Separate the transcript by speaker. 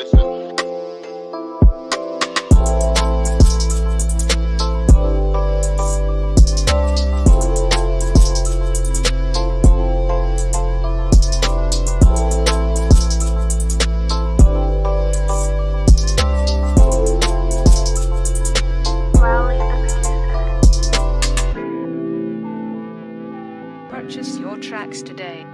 Speaker 1: pissing. Purchase your tracks today.